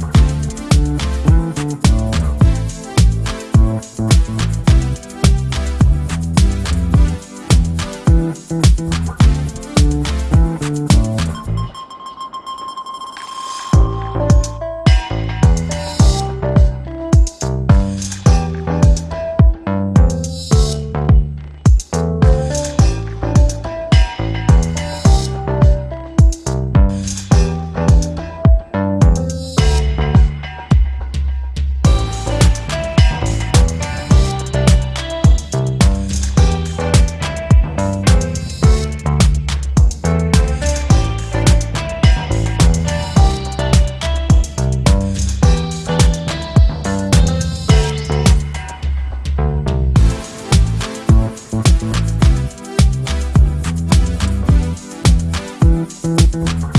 Bye. Mm-hmm.